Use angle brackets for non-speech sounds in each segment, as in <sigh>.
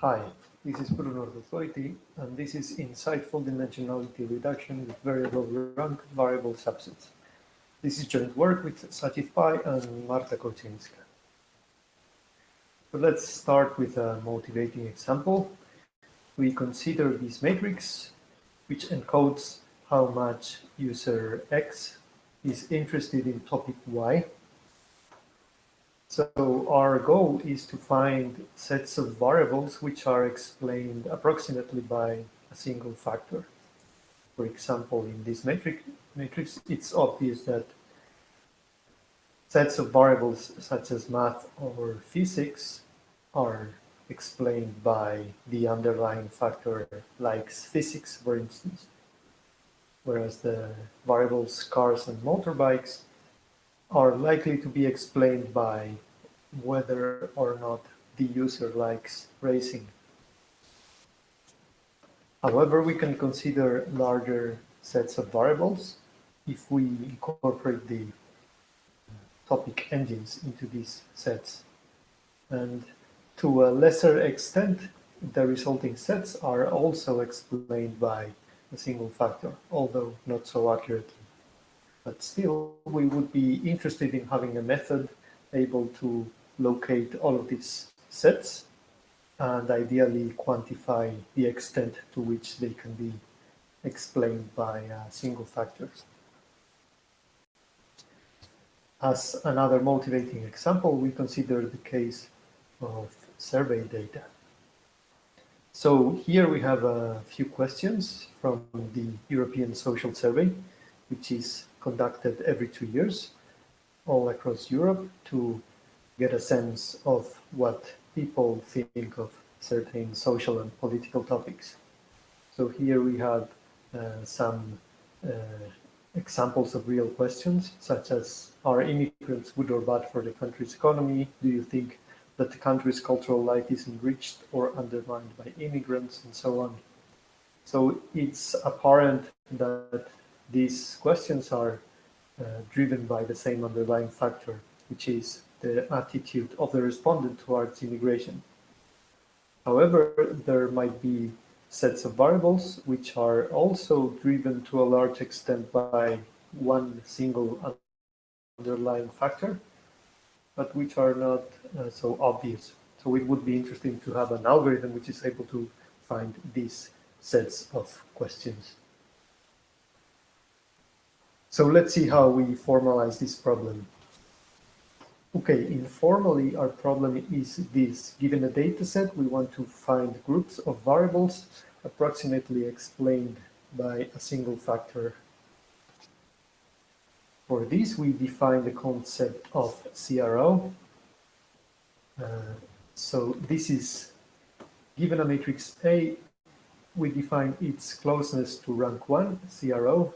Hi, this is Bruno Ordozgoiti, and this is insightful dimensionality reduction with very low rank variable subsets. This is joint work with Sachith Pai and Marta Kolczynska. So let's start with a motivating example. We consider this matrix, which encodes how much user X is interested in topic Y so our goal is to find sets of variables which are explained approximately by a single factor. For example, in this matrix, matrix, it's obvious that sets of variables such as math or physics are explained by the underlying factor like physics, for instance, whereas the variables cars and motorbikes are likely to be explained by whether or not the user likes racing. However, we can consider larger sets of variables if we incorporate the topic engines into these sets. And to a lesser extent, the resulting sets are also explained by a single factor, although not so accurately. But still, we would be interested in having a method able to locate all of these sets and ideally quantify the extent to which they can be explained by uh, single factors. As another motivating example, we consider the case of survey data. So here we have a few questions from the European Social Survey, which is conducted every two years all across Europe to get a sense of what people think of certain social and political topics. So here we have uh, some uh, examples of real questions, such as, are immigrants good or bad for the country's economy? Do you think that the country's cultural life is enriched or undermined by immigrants, and so on? So it's apparent that these questions are uh, driven by the same underlying factor, which is the attitude of the respondent towards immigration. However, there might be sets of variables which are also driven to a large extent by one single underlying factor, but which are not uh, so obvious. So it would be interesting to have an algorithm which is able to find these sets of questions. So let's see how we formalize this problem. Okay, informally, our problem is this. Given a data set, we want to find groups of variables approximately explained by a single factor. For this, we define the concept of CRO. Uh, so this is, given a matrix A, we define its closeness to rank 1, CRO,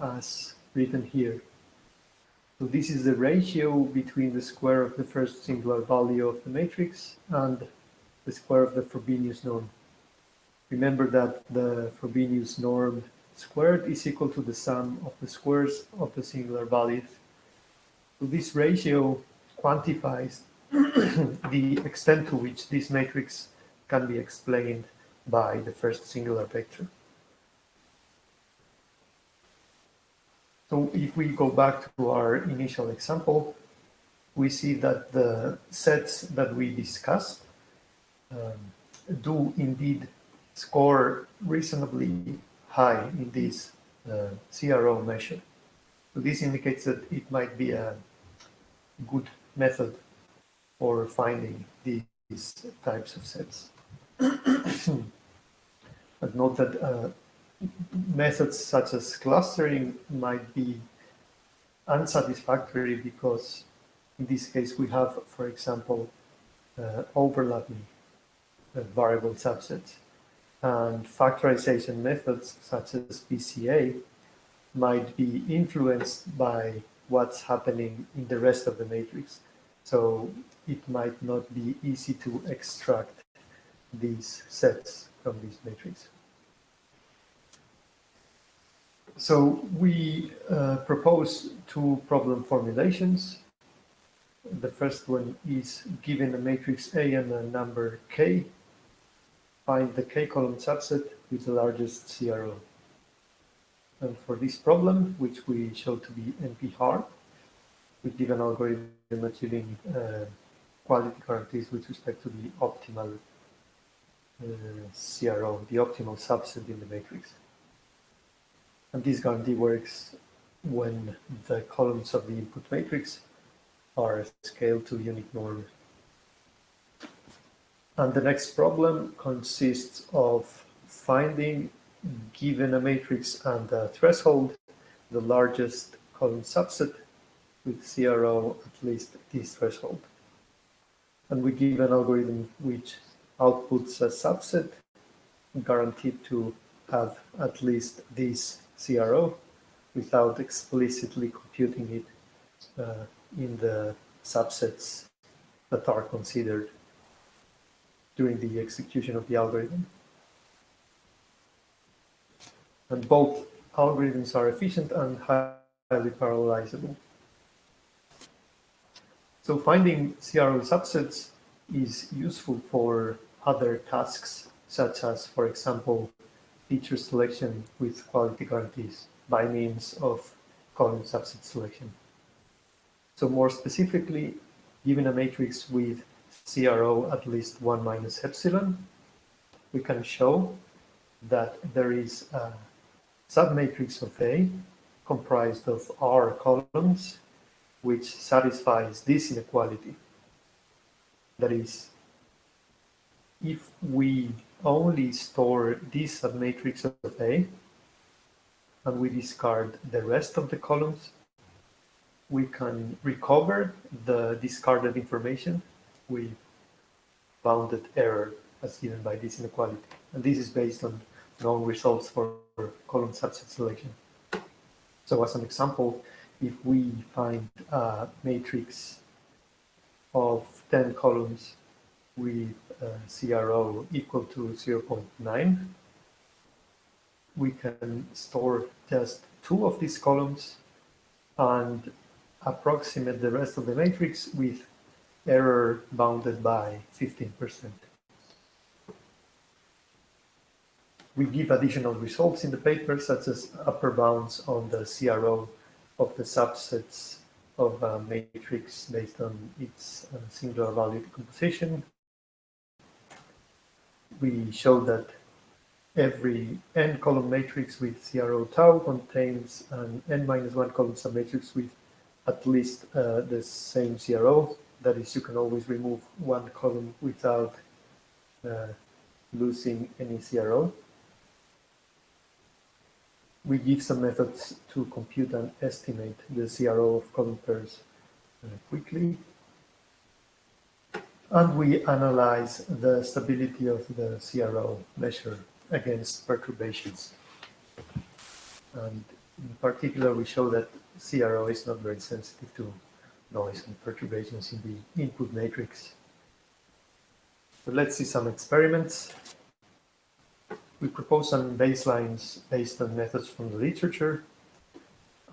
as written here. So this is the ratio between the square of the first singular value of the matrix and the square of the Frobenius norm. Remember that the Frobenius norm squared is equal to the sum of the squares of the singular values. So this ratio quantifies <coughs> the extent to which this matrix can be explained by the first singular vector. So if we go back to our initial example, we see that the sets that we discussed um, do indeed score reasonably high in this uh, CRO measure. So this indicates that it might be a good method for finding these types of sets. <clears throat> but note that uh, methods such as clustering might be unsatisfactory because in this case we have, for example, uh, overlapping uh, variable subsets. And factorization methods such as PCA might be influenced by what's happening in the rest of the matrix. So it might not be easy to extract these sets from this matrix. So we uh, propose two problem formulations. The first one is given a matrix A and a number K, find the k-column subset with the largest CRO. And for this problem, which we show to be NP-hard, we give an algorithm achieving uh, quality guarantees with respect to the optimal uh, CRO, the optimal subset in the matrix. And this guarantee works when the columns of the input matrix are scaled to unit norm. And the next problem consists of finding, given a matrix and a threshold, the largest column subset with CRO at least this threshold. And we give an algorithm which outputs a subset guaranteed to have at least this CRO without explicitly computing it uh, in the subsets that are considered during the execution of the algorithm. And both algorithms are efficient and highly parallelizable. So finding CRO subsets is useful for other tasks, such as, for example, feature selection with quality guarantees by means of column subset selection. So more specifically, given a matrix with CRO at least 1 minus epsilon, we can show that there is a submatrix of A comprised of R columns which satisfies this inequality. That is, if we only store this submatrix of A and we discard the rest of the columns, we can recover the discarded information with bounded error as given by this inequality. And this is based on known results for column subset selection. So as an example, if we find a matrix of 10 columns with CRO equal to 0.9, we can store just two of these columns and approximate the rest of the matrix with error bounded by 15%. We give additional results in the paper, such as upper bounds on the CRO of the subsets of a matrix based on its uh, singular value decomposition. We show that every n column matrix with CRO tau contains an n minus one column submatrix with at least uh, the same CRO. That is, you can always remove one column without uh, losing any CRO. We give some methods to compute and estimate the CRO of column pairs uh, quickly. And we analyze the stability of the CRO measure against perturbations. And in particular, we show that CRO is not very sensitive to noise and perturbations in the input matrix. So let's see some experiments. We propose some baselines based on methods from the literature.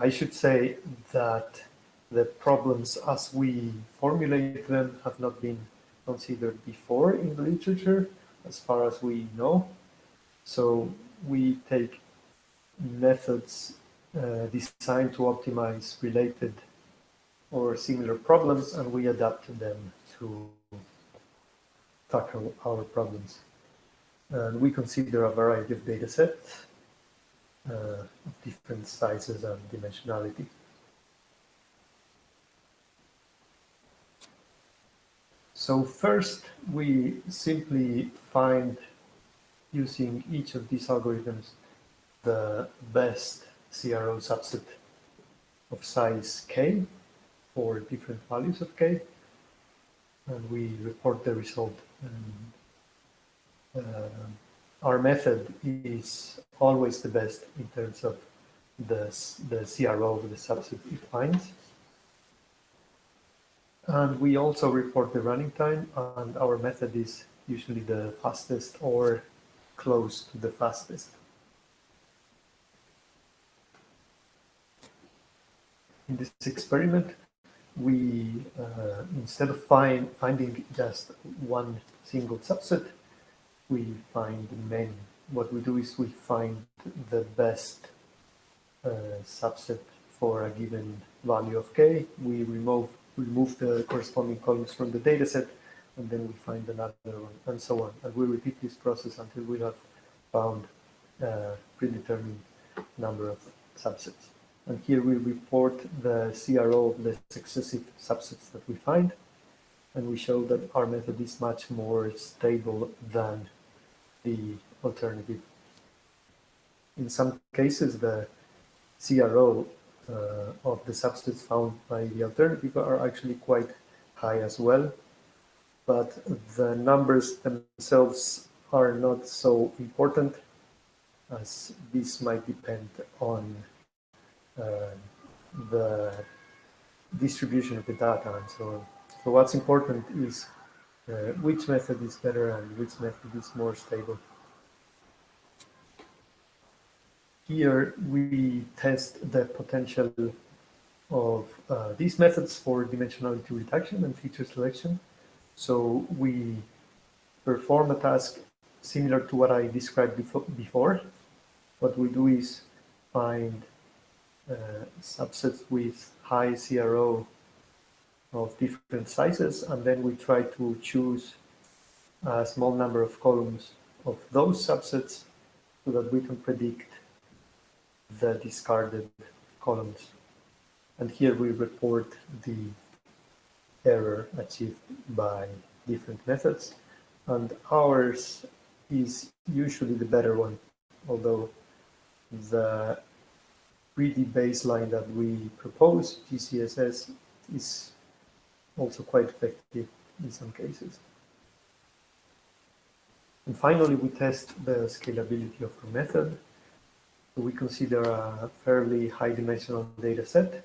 I should say that the problems as we formulate them have not been considered before in the literature, as far as we know. So we take methods uh, designed to optimize related or similar problems and we adapt them to tackle our problems. And we consider a variety of data sets uh, of different sizes and dimensionality. So first, we simply find, using each of these algorithms, the best CRO subset of size k for different values of k, and we report the result. And, uh, our method is always the best in terms of the, the CRO of the subset it finds. And we also report the running time, and our method is usually the fastest or close to the fastest. in this experiment, we, uh, instead of find, finding just one single subset, we find many. What we do is we find the best uh, subset for a given value of k. We remove remove the corresponding columns from the dataset, and then we find another one, and so on. And we repeat this process until we have found a predetermined number of subsets. And here we report the CRO of the successive subsets that we find. And we show that our method is much more stable than the alternative. In some cases, the CRO of the subsets found by the alternative are actually quite high as well. But the numbers themselves are not so important as this might depend on uh, the distribution of the data and so on. So what's important is uh, which method is better and which method is more stable. Here we test the potential of uh, these methods for dimensionality reduction and feature selection. So we perform a task similar to what I described before. What we do is find uh, subsets with high CRO of different sizes, and then we try to choose a small number of columns of those subsets so that we can predict the discarded columns. And here we report the error achieved by different methods. And ours is usually the better one, although the greedy baseline that we propose, GCSS, is also quite effective in some cases. And finally, we test the scalability of the method. We consider a fairly high dimensional data set.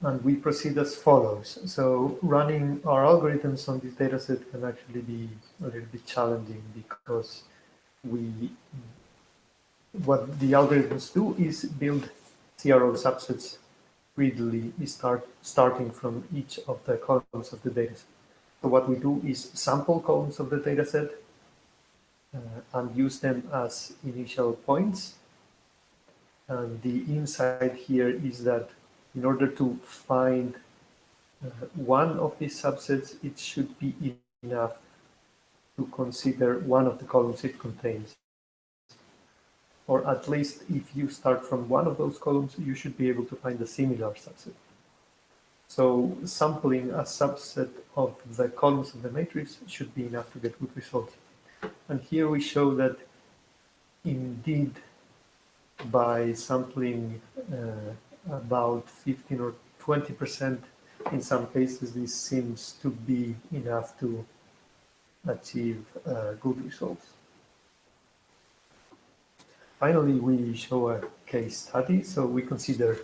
And we proceed as follows. So running our algorithms on this data set can actually be a little bit challenging because we what the algorithms do is build CRO subsets readily start, starting from each of the columns of the dataset. So what we do is sample columns of the dataset uh, and use them as initial points. And the insight here is that in order to find uh, one of these subsets, it should be enough to consider one of the columns it contains or at least if you start from one of those columns, you should be able to find a similar subset. So sampling a subset of the columns of the matrix should be enough to get good results. And here we show that indeed by sampling uh, about 15 or 20% in some cases, this seems to be enough to achieve uh, good results. Finally, we show a case study. So we consider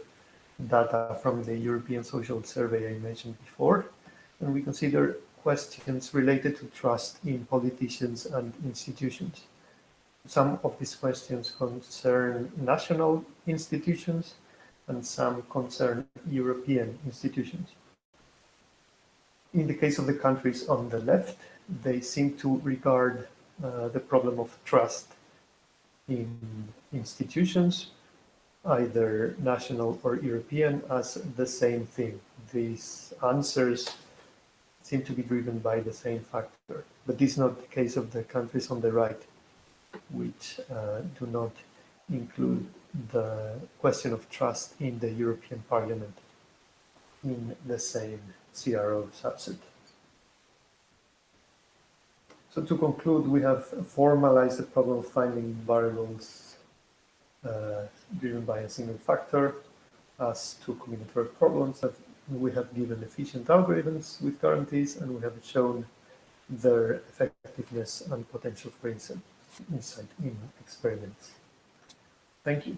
data from the European Social Survey I mentioned before, and we consider questions related to trust in politicians and institutions. Some of these questions concern national institutions and some concern European institutions. In the case of the countries on the left, they seem to regard uh, the problem of trust in institutions, either national or European, as the same thing. These answers seem to be driven by the same factor. But this is not the case of the countries on the right, which uh, do not include the question of trust in the European Parliament in the same CRO subset. So to conclude, we have formalized the problem of finding variables uh, driven by a single factor as two combinatorial problems we have given efficient algorithms with guarantees and we have shown their effectiveness and potential for insight in experiments. Thank you.